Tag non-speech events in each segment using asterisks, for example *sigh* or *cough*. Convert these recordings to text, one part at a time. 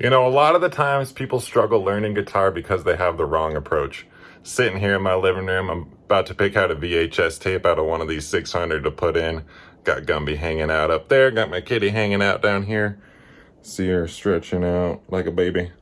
You know, a lot of the times people struggle learning guitar because they have the wrong approach. Sitting here in my living room, I'm about to pick out a VHS tape out of one of these 600 to put in. Got Gumby hanging out up there, got my kitty hanging out down here. See her stretching out like a baby.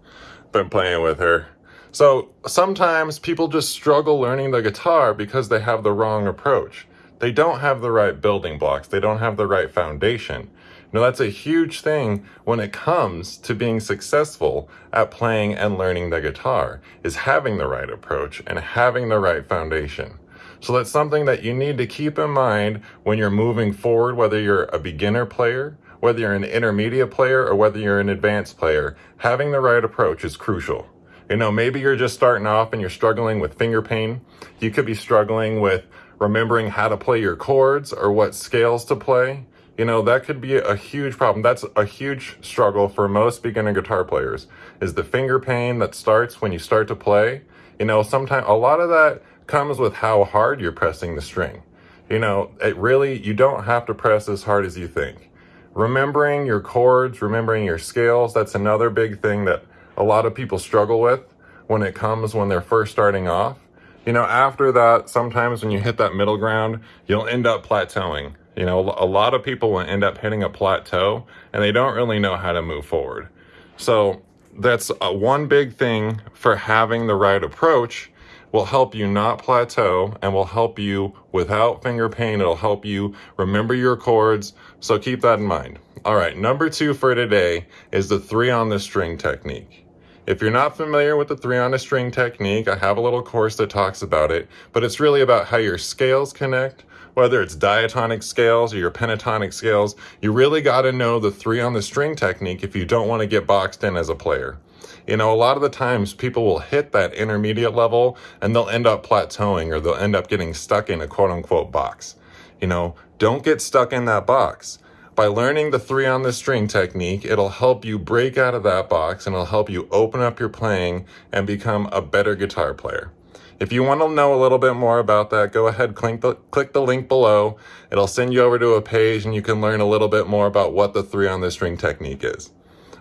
Been playing with her. So sometimes people just struggle learning the guitar because they have the wrong approach. They don't have the right building blocks. They don't have the right foundation. Now that's a huge thing when it comes to being successful at playing and learning the guitar, is having the right approach and having the right foundation. So that's something that you need to keep in mind when you're moving forward, whether you're a beginner player, whether you're an intermediate player, or whether you're an advanced player. Having the right approach is crucial. You know, maybe you're just starting off and you're struggling with finger pain. You could be struggling with remembering how to play your chords or what scales to play you know, that could be a huge problem. That's a huge struggle for most beginner guitar players is the finger pain that starts when you start to play. You know, sometimes a lot of that comes with how hard you're pressing the string. You know, it really, you don't have to press as hard as you think. Remembering your chords, remembering your scales, that's another big thing that a lot of people struggle with when it comes when they're first starting off. You know, after that, sometimes when you hit that middle ground, you'll end up plateauing you know, a lot of people will end up hitting a plateau and they don't really know how to move forward. So that's a, one big thing for having the right approach will help you not plateau and will help you without finger pain. It'll help you remember your chords. So keep that in mind. All right, number two for today is the three on the string technique. If you're not familiar with the three on a string technique, I have a little course that talks about it, but it's really about how your scales connect, whether it's diatonic scales or your pentatonic scales, you really got to know the three on the string technique if you don't want to get boxed in as a player. You know, a lot of the times people will hit that intermediate level and they'll end up plateauing or they'll end up getting stuck in a quote unquote box. You know, don't get stuck in that box. By learning the three on the string technique, it'll help you break out of that box and it'll help you open up your playing and become a better guitar player. If you want to know a little bit more about that, go ahead, click the, click the link below. It'll send you over to a page and you can learn a little bit more about what the three on the string technique is.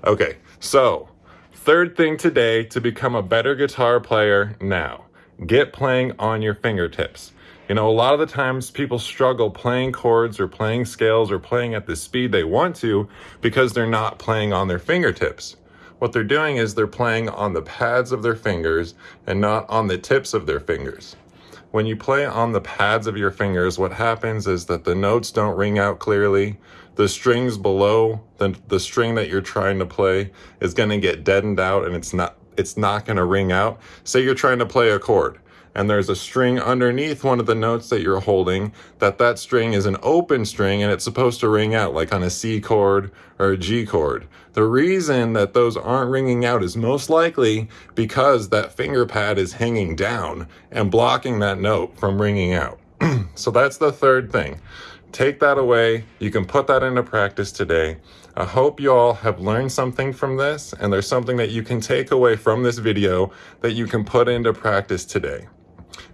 Okay, so third thing today to become a better guitar player now, get playing on your fingertips. You know, a lot of the times people struggle playing chords or playing scales or playing at the speed they want to because they're not playing on their fingertips. What they're doing is they're playing on the pads of their fingers and not on the tips of their fingers. When you play on the pads of your fingers, what happens is that the notes don't ring out clearly. The strings below the, the string that you're trying to play is going to get deadened out and it's not it's not going to ring out. Say you're trying to play a chord and there's a string underneath one of the notes that you're holding, that that string is an open string and it's supposed to ring out like on a C chord or a G chord. The reason that those aren't ringing out is most likely because that finger pad is hanging down and blocking that note from ringing out. *clears throat* so that's the third thing. Take that away. You can put that into practice today. I hope you all have learned something from this and there's something that you can take away from this video that you can put into practice today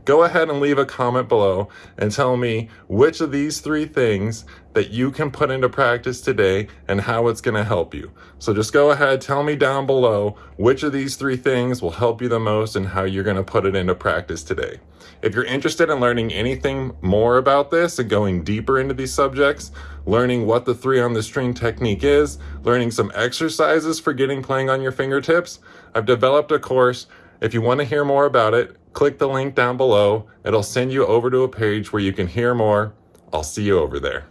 go ahead and leave a comment below and tell me which of these three things that you can put into practice today and how it's going to help you. So just go ahead, tell me down below which of these three things will help you the most and how you're going to put it into practice today. If you're interested in learning anything more about this and going deeper into these subjects, learning what the three on the string technique is, learning some exercises for getting playing on your fingertips, I've developed a course. If you want to hear more about it, click the link down below. It'll send you over to a page where you can hear more. I'll see you over there.